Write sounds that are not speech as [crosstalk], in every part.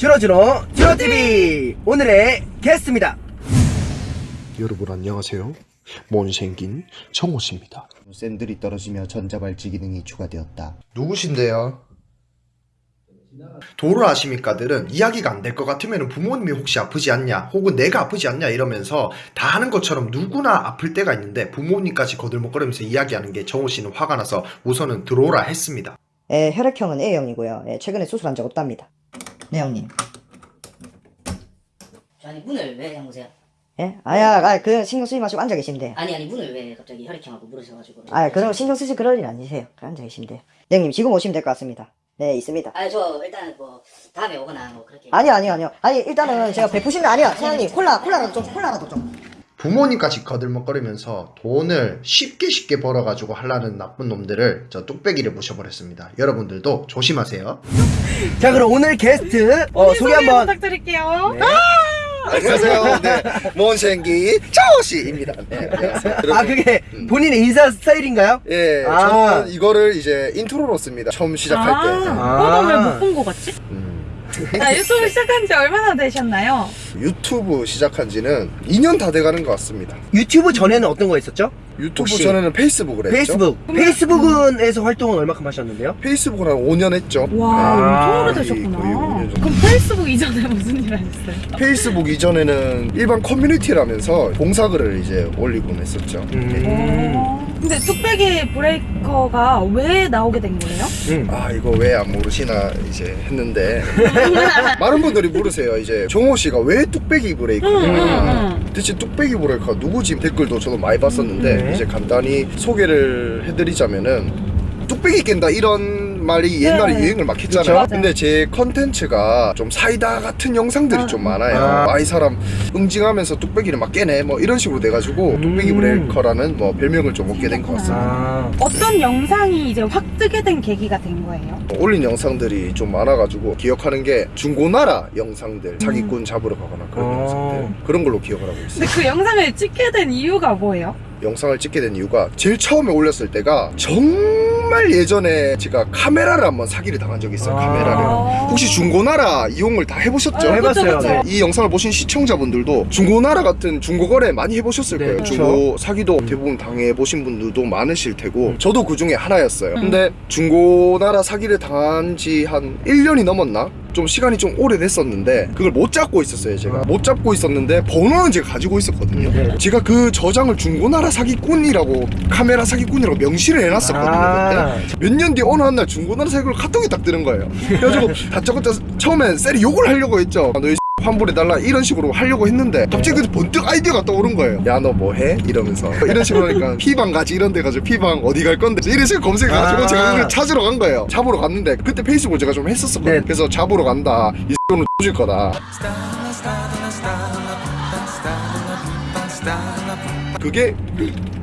주로주로 주로TV 오늘의 게스트입니다 여러분 안녕하세요. 못생긴 정호씨입니다. 샌들이 떨어지며 전자발찌 기능이 추가되었다. 누구신데요? 도를 아십니까들은 이야기가 안 될 것 같으면 부모님이 혹시 아프지 않냐 혹은 내가 아프지 않냐 이러면서 다 하는 것처럼 누구나 아플 때가 있는데 부모님까지 거들먹거리면서 이야기하는 게 정호 씨는 화가 나서 우선은 들어오라 했습니다. 예, 혈액형은 A형이고요. 예, 최근에 수술한 적 없답니다. 네, 형님. 아니 문을 왜 잠그세요? 예? 아야, 아, 그 신경 쓰지 마시고 앉아 계시면 아니 아니 문을 왜 갑자기 혈액형하고 물으셔가지고 아, 그런 거 신경 쓰실 그럴 일 아니세요. 그 앉아 계시면 돼요. 네, 형님, 지금 오시면 될 것 같습니다. 네, 있습니다. 아니 저 일단 뭐 다음에 오거나 뭐 그렇게 아니요, 아니요, 아니요. 아니, 일단은 제가 베푸신 거 아니야. 사장님, 콜라, 콜라라도 좀, 콜라라도 좀. 부모님까지 거들먹거리면서 돈을 쉽게 쉽게 벌어가지고 하려는 나쁜 놈들을 저 뚝배기를 모셔버렸습니다. 여러분들도 조심하세요. 자 그럼 오늘 게스트 어, 소개 한번 부탁드릴게요. 네. 안녕하세요. [laughs] 네, 못생긴 정호씨입니다. 네, 안녕하세요. 아 그게 본인의 인사 스타일인가요? 예, 아. 저는 이거를 이제 인트로로 씁니다. 처음 시작할 때. 아. 어, 왜못 본 거 같지? 음. 아, 유튜브 시작한 지 얼마나 되셨나요? 유튜브 시작한 지는 2년 다 돼가는 것 같습니다. 유튜브 전에는 어떤 거 했었죠? 유튜브 혹시 전에는 페이스북을 했죠. 페이스북 페이스북은에서 활동은 얼마큼 하셨는데요? 페이스북은 한 5년 했죠. 와, 아, 엄청 오래되셨구나. 정도. 그럼 페이스북 이전에 무슨 일 하셨어요? 페이스북 이전에는 일반 커뮤니티라면서 봉사글을 이제 올리곤 했었죠. 음. 어, 근데 뚝배기 브레이커가 왜 나오게 된 거예요? 음. 아 이거 왜 안 모르시나 이제 했는데 [laughs] 많은 분들이 물으세요 이제 정호 씨가 왜 뚝배기 브레이커냐 응, 응, 대체 뚝배기 브레이커 누구지 댓글도 저도 많이 봤었는데 네. 이제 간단히 소개를 해드리자면은 뚝배기 깬다 이런 말이 옛날에 네. 유행을 막 했잖아요 그쵸. 근데 제 컨텐츠가 좀 사이다 같은 영상들이 아. 좀 많아요 아. 아이 사람 응징하면서 뚝배기를 막 깨네 뭐 이런 식으로 돼가지고 음. 뚝배기 breaker라는 뭐 별명을 좀 얻게 된 것 같습니다 아 어떤 영상이 이제 확 뜨게 된 계기가 된 거예요? 올린 영상들이 좀 많아가지고 기억하는 게 중고나라 영상들 사기꾼 잡으러 가거나 그런 어. 영상들 그런 걸로 기억을 하고 있어요 근데 그 영상을 찍게 된 이유가 뭐예요? 영상을 찍게 된 이유가 제일 처음에 올렸을 때가 정 말 예전에 제가 카메라를 한번 사기를 당한 적이 있어요 아. 카메라를 어. 혹시 중고나라 이용을 다 해보셨죠? 아, 해봤어요. 그쵸, 네. 그쵸. 이 영상을 보신 시청자분들도 중고나라 같은 중고거래 많이 해보셨을 네, 거예요 그쵸. 중고 사기도 대부분 당해보신 분들도 많으실 테고 음. 저도 그 중에 하나였어요 음. 근데 중고나라 사기를 당한 지 한 1년이 넘었나? 좀 시간이 좀 오래됐었는데 그걸 못 잡고 있었어요 제가 아. 못 잡고 있었는데 번호는 제가 가지고 있었거든요 네. 제가 그 저장을 중고나라 사기꾼이라고 카메라 사기꾼이라고 명시를 해놨었거든요 아. 그때 몇년뒤 어느 한 날 중고나라 사기꾼 카톡이 딱 뜨는 거예요 그래가지고 [laughs] 다짜고짜 처음엔 셀이 욕을 하려고 했죠 너희 환불해달라 이런 식으로 하려고 했는데 갑자기 그 번뜩 아이디어가 떠오른 거예요. 야 너 뭐해? 이러면서. 이런 식으로 하니까 [laughs] 피방 가지 이런 데 가지고 피방 어디 갈 건데? 이런 식으로 검색해가지고 아. 제가 그걸 찾으러 간 거예요. 잡으러 갔는데 그때 페이스북을 제가 좀 했었었거든요. 네. 그래서 잡으러 간다. 이 X는 줄 거다. 그게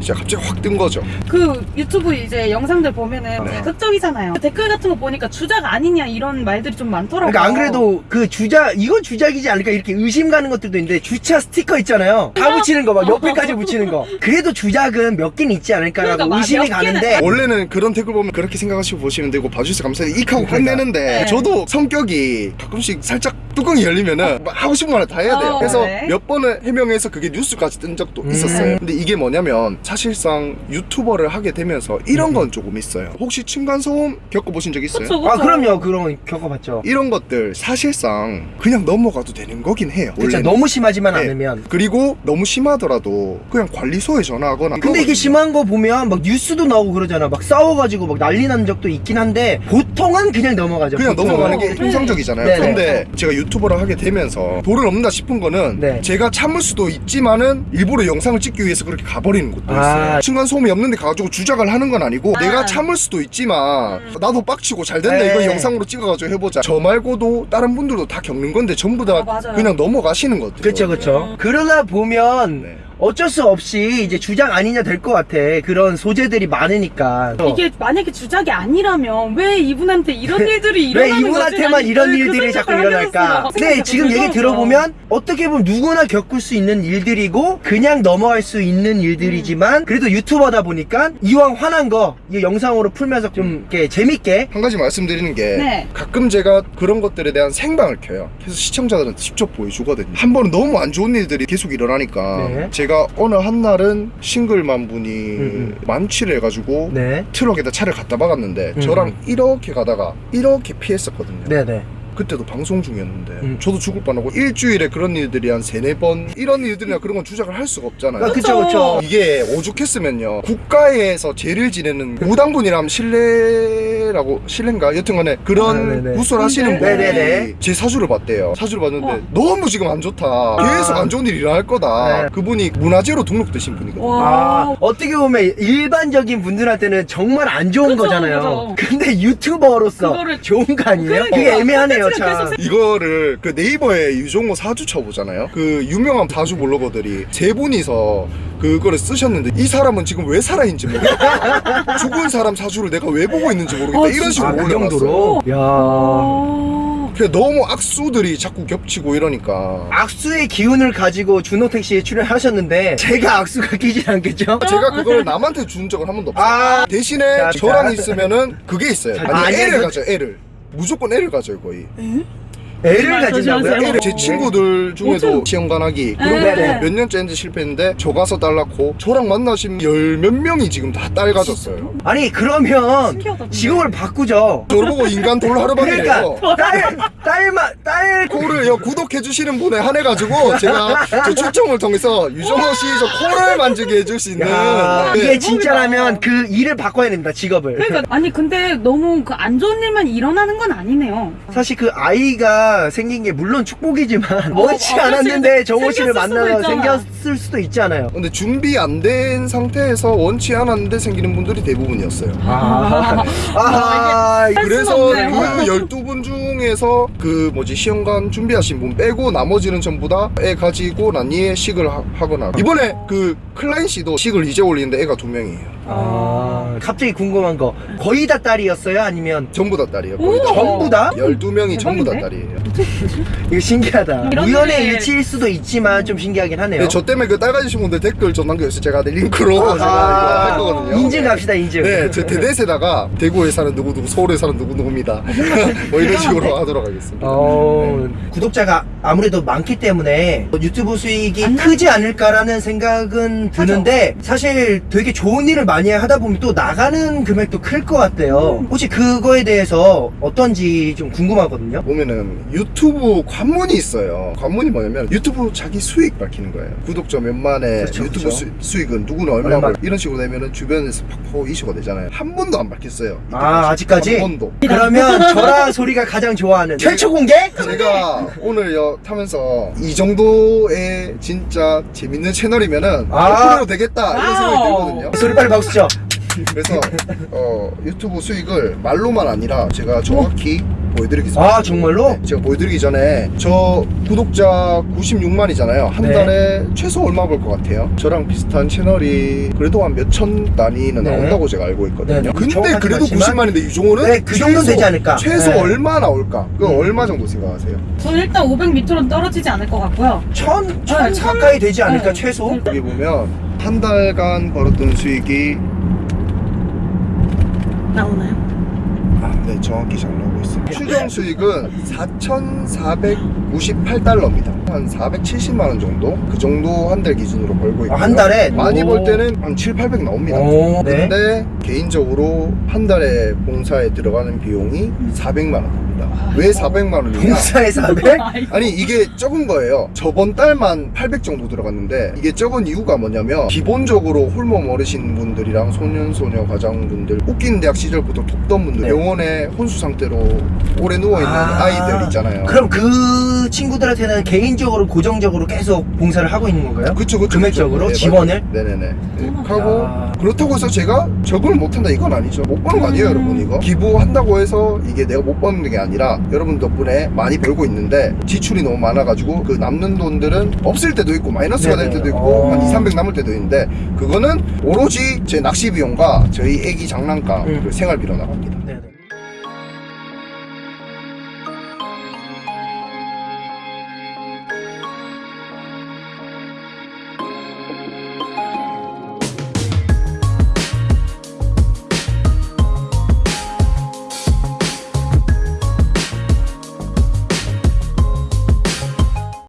이제 갑자기 확 뜬 거죠 그 유튜브 이제 영상들 보면은 네. 자극적이잖아요. 댓글 같은 거 보니까 주작 아니냐 이런 말들이 좀 많더라고요. 그러니까 안 그래도 그 주작 이건 주작이지 않을까 이렇게 의심 가는 것들도 있는데 주차 스티커 있잖아요 다 붙이는 거 막 옆에까지 붙이는 거 그래도 주작은 몇 개는 있지 않을까라고 그러니까 막 의심이 가는데 원래는 그런 댓글 보면 그렇게 생각하시고 보시면 되고 봐주셔서 감사해요 익하고 끝내는데 네. 저도 성격이 가끔씩 살짝 뚜껑이 열리면은 막 하고 싶은 말다 해야 돼요 어, 그래서 네. 몇 번을 해명해서 그게 뉴스까지 뜬 적도 음. 있었어요 근데 이게 뭐냐면 사실상 유튜버를 하게 되면서 음. 이런 건 조금 있어요 혹시 층간소음 겪어보신 적 있어요? 그쵸, 그쵸. 아 그럼요 그런 거 겪어봤죠 이런 것들 사실상 그냥 넘어가도 되는 거긴 해요 원래는. 너무 심하지만 네. 않으면 그리고 너무 심하더라도 그냥 관리소에 전화하거나 근데 이게 심한 거 보면 막 뉴스도 나오고 그러잖아 막 싸워가지고 막 난리 난 적도 있긴 한데 보통은 그냥 넘어가죠 그냥 보통은. 넘어가는 게 네. 통상적이잖아요. 네네. 근데 제가 유튜버를 하게 되면서 돌을 넘는다 싶은 거는 네. 제가 참을 수도 있지만은 일부러 영상을 찍기 위해서 그렇게 가버리는 것도 아. 있어요. 층간 소음이 없는데 가가지고 주작을 하는 건 아니고 아. 내가 참을 수도 있지만 나도 빡치고 잘 됐네 네. 이거 영상으로 찍어가지고 해보자. 저 말고도 다른 분들도 다 겪는 건데 전부 다 아, 맞아요. 그냥 넘어가시는 것들. 그쵸 그쵸 그러다 보면 네. 어쩔 수 없이 이제 주작 아니냐 될 것 같아. 그런 소재들이 많으니까. 이게 만약에 주작이 아니라면 왜 이분한테 이런 일들이 왜 일어나는 이분한테만 거지? 이런 아니, 그 일들이 자꾸 일어날까? 생각이 지금 얘기. 들어보면 어떻게 보면 누구나 겪을 수 있는 일들이고 그냥 넘어갈 수 있는 일들이지만 그래도 유튜버다 보니까 이왕 화난 거 이 영상으로 풀면서 좀 이렇게 재밌게 한 가지 말씀드리는 게 네. 가끔 제가 그런 것들에 대한 생방을 켜요. 그래서 시청자들한테 직접 보여주거든요. 한 번은 너무 안 좋은 일들이 계속 일어나니까 네. 제가 어느 한 날은 싱글만 분이 음, 만취를 해가지고 네. 트럭에다 차를 갖다 박았는데 음. 저랑 이렇게 가다가 이렇게 피했었거든요. 네네. 그때도 방송 중이었는데 음. 저도 죽을 뻔하고 일주일에 그런 일들이 한 세네 번 이런 일들이나 그런 건 주작을 할 수가 없잖아요. 아, 그쵸 그쵸. 이게 오죽했으면요 국가에서 죄를 지내는 무당분이라면 신뢰라고 신뢰인가 여튼간에 그런 아, 네네. 구설하시는 분이 네네네. 제 사주를 봤대요 사주를 봤는데 어. 너무 지금 안 좋다 계속 안 좋은 일이 일어날 거다 네. 그분이 문화재로 등록되신 분이거든요 와. 아, 어떻게 보면 일반적인 분들한테는 정말 안 좋은 그쵸, 거잖아요. 그쵸. 근데 유튜버로서 그거를- 좋은 거 아니에요? 그러니까, 그게 애매하네요, 콘텐츠가 참. 이거를 그 네이버에 유종호 사주 쳐보잖아요 그 유명한 사주 블로거들이 세 분이서 그거를 쓰셨는데 이 사람은 지금 왜 살아있는지 모르겠다 [laughs] 죽은 사람 사주를 내가 왜 보고 있는지 모르겠다 아, 이런 식으로 아, 그 올려놨어요 정도로? 야. 어. 그래 너무 악수들이 자꾸 겹치고 이러니까 악수의 기운을 가지고 준호택 씨에 출연하셨는데 제가 악수가 끼진 않겠죠? 제가 그걸 남한테 준 적은 한 번도 없어요 아. 대신에 자, 저랑 자. 있으면은 그게 있어요 자, 아니 아니, 애를 그- 가져요 애를 무조건 애를 가져요 거의 애를 가진다고요? 애를 제 친구들 중에도 시험관하기 그런 네. 것도 몇 년째 했는데 실패했는데 저 가서 딸 낳고 저랑 만나신 열 몇 명이 지금 다 딸 가졌어요 아니 그러면 신기하다. 직업을 바꾸죠. 저를 보고 인간 돌 하루만이래요 그러니까 딸 딸만 딸 코를 여 구독해 주시는 분에 한해 가지고 제가 저 추첨을 통해서 유정호 씨 저 코를 만지게 해줄 수 있는 야, 네. 이게 진짜라면 그 일을 바꿔야 됩니다 직업을. 그러니까 아니 근데 너무 그 안 좋은 일만 일어나는 건 아니네요. 사실 그 아이가 생긴 게 물론 축복이지만 원치 어, 않았는데 그렇지. 정호 씨를 생겼을 수도 만나서. 생겼을 수도 있잖아요. 근데 준비 안 된 상태에서 원치 않았는데 생기는 분들이 대부분이었어요. 아, 아, 할 그래서 수는 없네요. 그 12분 중에서 그 뭐지 시험관 준비하신 분 빼고 나머지는 전부 다 애 가지고 난 이에 식을 하, 하거나 이번에 그 클라인 씨도 식을 이제 올리는데 애가 두 명이에요. 아, 갑자기 궁금한 거 거의 다 딸이었어요? 아니면 전부 다 딸이에요. 거의 다. 전부 다? 12명이 전부 다. 딸이에요. [laughs] 이거 신기하다. 우연의 일- 일치일 수도 있지만 좀 신기하긴 하네요. 네, 저 때문에 그 딸 가지신 분들 댓글 좀 남겨주세요. 제가 내 링크로 제가 이거 할 거거든요. 아, 인증 갑시다 인증. 네, 저 대댓에다가 대구에 사는 누구누구, 서울에 사는 누구누구입니다. [laughs] 뭐 이런 식으로 [laughs] 하도록 하겠습니다. 어, 네. 구독자가 아무래도 많기 때문에 유튜브 수익이 안 크지 않을까라는 생각은 드는데 사실 되게 좋은 일을 많이 하다 보면 또 나 가는 금액도 클 것 같아요. 혹시 그거에 대해서 어떤지 좀 궁금하거든요. 보면은 유튜브 관문이 있어요. 관문이 뭐냐면 유튜브 자기 수익 밝히는 거예요. 구독자 몇만에 그쵸, 유튜브 그쵸. 수, 수익은 누구는 얼마 얼마. 벌 이런 식으로 내면은 주변에서 팍팍 이슈가 되잖아요. 한 번도 안 밝혔어요. 아, 아직까지? 한 번도. 그러면 저랑 소리가 가장 좋아하는 최초 공개? 제가 오늘 여 타면서 이 정도의 진짜 재밌는 채널이면은 아. 앞으로 되겠다 이런 생각이. 들거든요. 소리 빨리 박수 쳐. 그래서 어, 유튜브 수익을 말로만 아니라 제가 정확히 보여드리겠습니다. 아, 정말로? 네, 제가 보여드리기 전에 저 구독자 96만이잖아요. 한 네. 달에 최소 얼마 벌 것 같아요? 저랑 비슷한 채널이 그래도 한 몇 천 단위는 네. 나온다고 제가 알고 있거든요. 네, 네. 근데 그래도 않지만 90만인데 유종호는 네, 그 정도는 최소- 되지 않을까? 최소 네. 얼마 나올까? 그 음. 얼마 정도 생각하세요? 저는 일단 500 밑으로는 떨어지지 않을 것 같고요. 천, 천 네, 천- 가까이 되지 않을까 네. 최소? 여기 보면 한 달간 벌었던 수익이 나오나요? 아, 네, 정확히 잘 나오고 있습니다. 추정 수익은 4,498달러입니다. 한 470만 원 정도? 그 정도 한 달 기준으로 벌고 있고요. 아, 한 달에? 많이 오. 벌 때는 한 7, 800 나옵니다. 오, 네. 근데 개인적으로 한 달에 봉사에 들어가는 비용이 400만 원 입니다. 왜 400만 원이냐? 봉사에 400? [laughs] 아니 이게 적은 거예요 저번 달만 800 정도 들어갔는데 이게 적은 이유가 뭐냐면 기본적으로 홀몸 어르신 분들이랑 소년소녀 과장분들 웃긴 대학 시절부터 돕던 분들 네. 병원에 혼수 상태로 오래 누워있는 아. 아... 이들 있잖아요 그럼 그 친구들한테는 개인적으로 고정적으로 계속 봉사를 하고 있는 건가요? 그쵸 그쵸 금액적으로? 그쵸. 네, 지원을? 네네네 네. 하고 야. 그렇다고 해서 제가 적응을 못한다 이건 아니죠 못 버는 거 아니에요 음. 여러분 이거 기부한다고 해서 이게 내가 못 버는 게 아니 라 여러분 덕분에 많이 벌고 있는데 지출이 너무 많아가지고 그 남는 돈들은 없을 때도 있고 마이너스가 될 네네. 때도 있고 어. 한 2, 300 남을 때도 있는데 그거는 오로지 제 낚시 비용과 저희 애기 장난감 음. 그리고 생활비로 나갑니다. 네네.